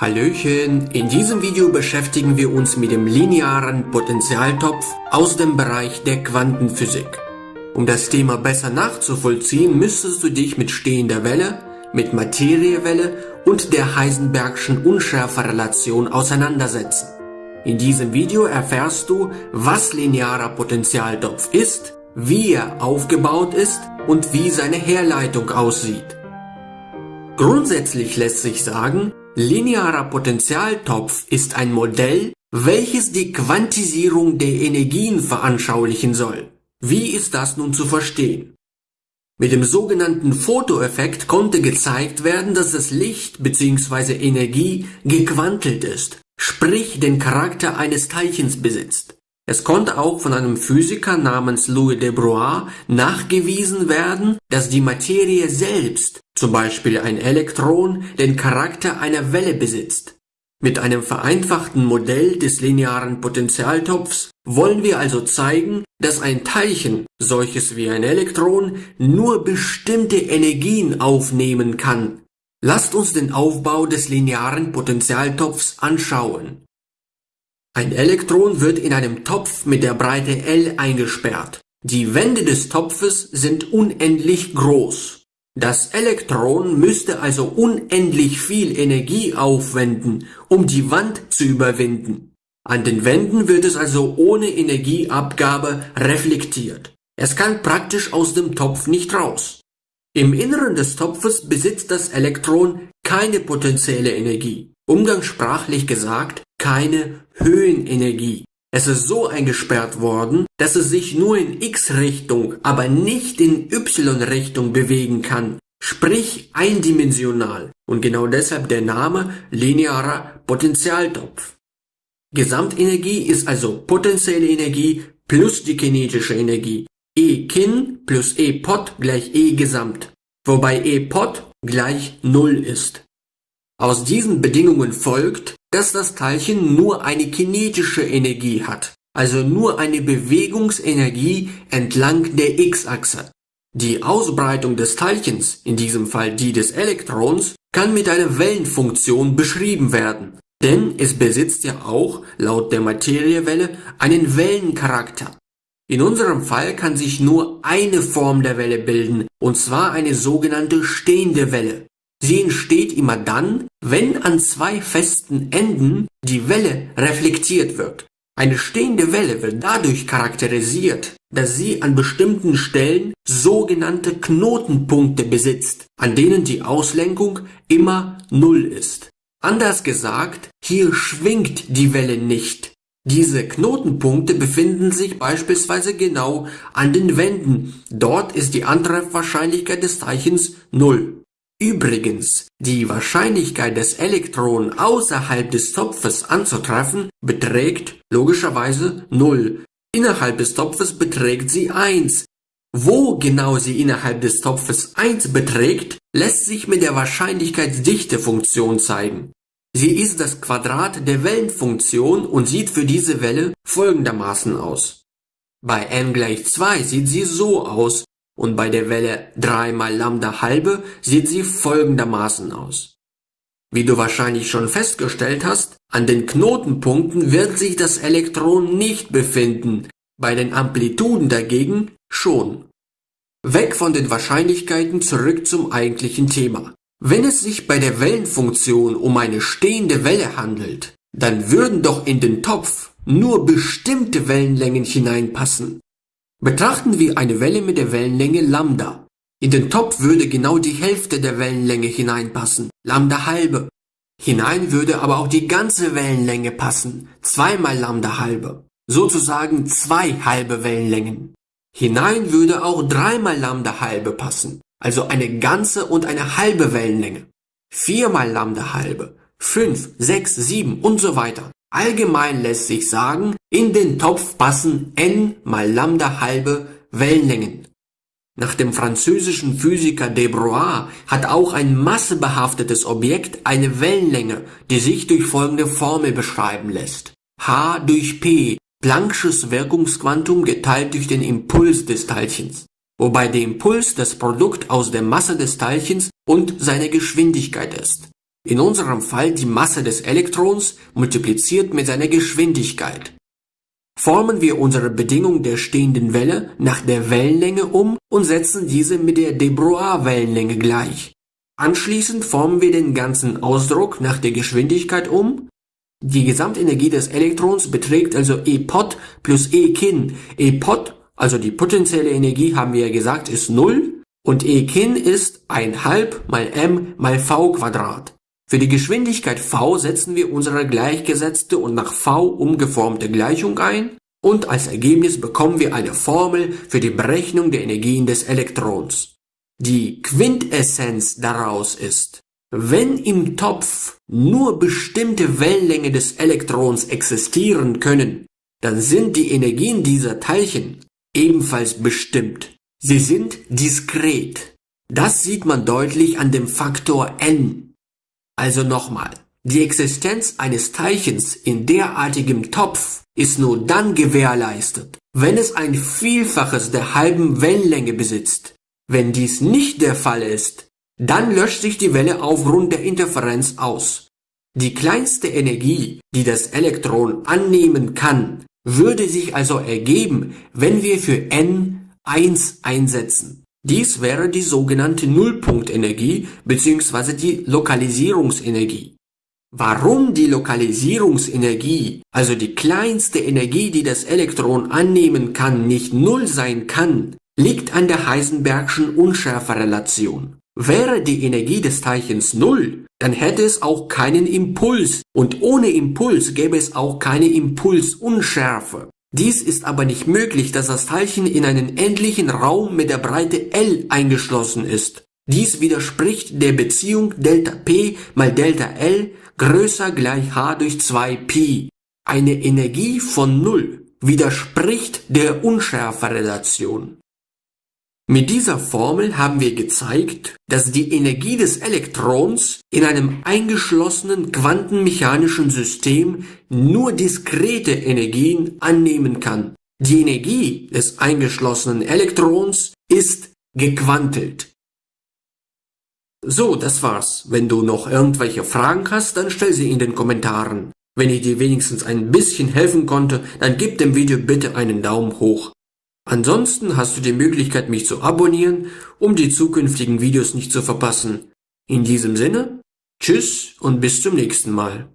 Hallöchen, in diesem Video beschäftigen wir uns mit dem linearen Potentialtopf aus dem Bereich der Quantenphysik. Um das Thema besser nachzuvollziehen, müsstest du dich mit stehender Welle, mit Materiewelle und der Heisenbergschen Unschärferelation auseinandersetzen. In diesem Video erfährst du, was linearer Potentialtopf ist, wie er aufgebaut ist und wie seine Herleitung aussieht. Grundsätzlich lässt sich sagen, Linearer Potentialtopf ist ein Modell, welches die Quantisierung der Energien veranschaulichen soll. Wie ist das nun zu verstehen? Mit dem sogenannten Fotoeffekt konnte gezeigt werden, dass das Licht bzw. Energie gequantelt ist, sprich den Charakter eines Teilchens besitzt. Es konnte auch von einem Physiker namens Louis de Broglie nachgewiesen werden, dass die Materie selbst, zum Beispiel ein Elektron, den Charakter einer Welle besitzt. Mit einem vereinfachten Modell des linearen Potentialtopfs wollen wir also zeigen, dass ein Teilchen, solches wie ein Elektron, nur bestimmte Energien aufnehmen kann. Lasst uns den Aufbau des linearen Potentialtopfs anschauen. Ein Elektron wird in einem Topf mit der Breite L eingesperrt. Die Wände des Topfes sind unendlich groß. Das Elektron müsste also unendlich viel Energie aufwenden, um die Wand zu überwinden. An den Wänden wird es also ohne Energieabgabe reflektiert. Es kann praktisch aus dem Topf nicht raus. Im Inneren des Topfes besitzt das Elektron keine potenzielle Energie. Umgangssprachlich gesagt, keine Höhenenergie. Es ist so eingesperrt worden, dass es sich nur in x-Richtung, aber nicht in y-Richtung bewegen kann, sprich eindimensional und genau deshalb der Name linearer Potentialtopf. Gesamtenergie ist also potenzielle Energie plus die kinetische Energie. E kin plus E pot gleich E gesamt, wobei E pot gleich 0 ist. Aus diesen Bedingungen folgt, dass das Teilchen nur eine kinetische Energie hat, also nur eine Bewegungsenergie entlang der x-Achse. Die Ausbreitung des Teilchens, in diesem Fall die des Elektrons, kann mit einer Wellenfunktion beschrieben werden, denn es besitzt ja auch, laut der Materiewelle, einen Wellencharakter. In unserem Fall kann sich nur eine Form der Welle bilden, und zwar eine sogenannte stehende Welle. Sie entsteht immer dann, wenn an zwei festen Enden die Welle reflektiert wird. Eine stehende Welle wird dadurch charakterisiert, dass sie an bestimmten Stellen sogenannte Knotenpunkte besitzt, an denen die Auslenkung immer Null ist. Anders gesagt, hier schwingt die Welle nicht. Diese Knotenpunkte befinden sich beispielsweise genau an den Wänden. Dort ist die Antreffwahrscheinlichkeit des Teilchens Null. Übrigens, die Wahrscheinlichkeit des Elektronen außerhalb des Topfes anzutreffen beträgt logischerweise 0. Innerhalb des Topfes beträgt sie 1. Wo genau sie innerhalb des Topfes 1 beträgt, lässt sich mit der Wahrscheinlichkeitsdichtefunktion zeigen. Sie ist das Quadrat der Wellenfunktion und sieht für diese Welle folgendermaßen aus. Bei n gleich 2 sieht sie so aus, und bei der Welle 3 mal Lambda halbe sieht sie folgendermaßen aus. Wie du wahrscheinlich schon festgestellt hast, an den Knotenpunkten wird sich das Elektron nicht befinden, bei den Amplituden dagegen schon. Weg von den Wahrscheinlichkeiten zurück zum eigentlichen Thema. Wenn es sich bei der Wellenfunktion um eine stehende Welle handelt, dann würden doch in den Topf nur bestimmte Wellenlängen hineinpassen. Betrachten wir eine Welle mit der Wellenlänge Lambda. In den Topf würde genau die Hälfte der Wellenlänge hineinpassen, Lambda halbe. Hinein würde aber auch die ganze Wellenlänge passen, zweimal Lambda halbe. Sozusagen zwei halbe Wellenlängen. Hinein würde auch dreimal Lambda halbe passen, also eine ganze und eine halbe Wellenlänge. Viermal Lambda halbe, fünf, sechs, sieben und so weiter. Allgemein lässt sich sagen, in den Topf passen n mal Lambda halbe Wellenlängen. Nach dem französischen Physiker de Broglie hat auch ein massebehaftetes Objekt eine Wellenlänge, die sich durch folgende Formel beschreiben lässt. h durch p, Planck'sches Wirkungsquantum geteilt durch den Impuls des Teilchens, wobei der Impuls das Produkt aus der Masse des Teilchens und seiner Geschwindigkeit ist. In unserem Fall die Masse des Elektrons multipliziert mit seiner Geschwindigkeit. Formen wir unsere Bedingung der stehenden Welle nach der Wellenlänge um und setzen diese mit der de Broglie-Wellenlänge gleich. Anschließend formen wir den ganzen Ausdruck nach der Geschwindigkeit um. Die Gesamtenergie des Elektrons beträgt also E pot plus E kin. E pot, also die potenzielle Energie, haben wir ja gesagt, ist 0 und E kin ist 1 halb mal m mal v Quadrat. Für die Geschwindigkeit v setzen wir unsere gleichgesetzte und nach v umgeformte Gleichung ein und als Ergebnis bekommen wir eine Formel für die Berechnung der Energien des Elektrons. Die Quintessenz daraus ist, wenn im Topf nur bestimmte Wellenlänge des Elektrons existieren können, dann sind die Energien dieser Teilchen ebenfalls bestimmt. Sie sind diskret. Das sieht man deutlich an dem Faktor n. Also nochmal, die Existenz eines Teilchens in derartigem Topf ist nur dann gewährleistet, wenn es ein Vielfaches der halben Wellenlänge besitzt. Wenn dies nicht der Fall ist, dann löscht sich die Welle aufgrund der Interferenz aus. Die kleinste Energie, die das Elektron annehmen kann, würde sich also ergeben, wenn wir für n 1 einsetzen. Dies wäre die sogenannte Nullpunktenergie bzw. die Lokalisierungsenergie. Warum die Lokalisierungsenergie, also die kleinste Energie, die das Elektron annehmen kann, nicht Null sein kann, liegt an der Heisenbergschen Unschärferelation. Wäre die Energie des Teilchens Null, dann hätte es auch keinen Impuls und ohne Impuls gäbe es auch keine Impulsunschärfe. Dies ist aber nicht möglich, dass das Teilchen in einen endlichen Raum mit der Breite L eingeschlossen ist. Dies widerspricht der Beziehung Delta P mal Delta L größer gleich h durch 2pi. Eine Energie von Null widerspricht der Unschärferelation. Mit dieser Formel haben wir gezeigt, dass die Energie des Elektrons in einem eingeschlossenen quantenmechanischen System nur diskrete Energien annehmen kann. Die Energie des eingeschlossenen Elektrons ist gequantelt. So, das war's. Wenn du noch irgendwelche Fragen hast, dann stell sie in den Kommentaren. Wenn ich dir wenigstens ein bisschen helfen konnte, dann gib dem Video bitte einen Daumen hoch. Ansonsten hast du die Möglichkeit, mich zu abonnieren, um die zukünftigen Videos nicht zu verpassen. In diesem Sinne, tschüss und bis zum nächsten Mal.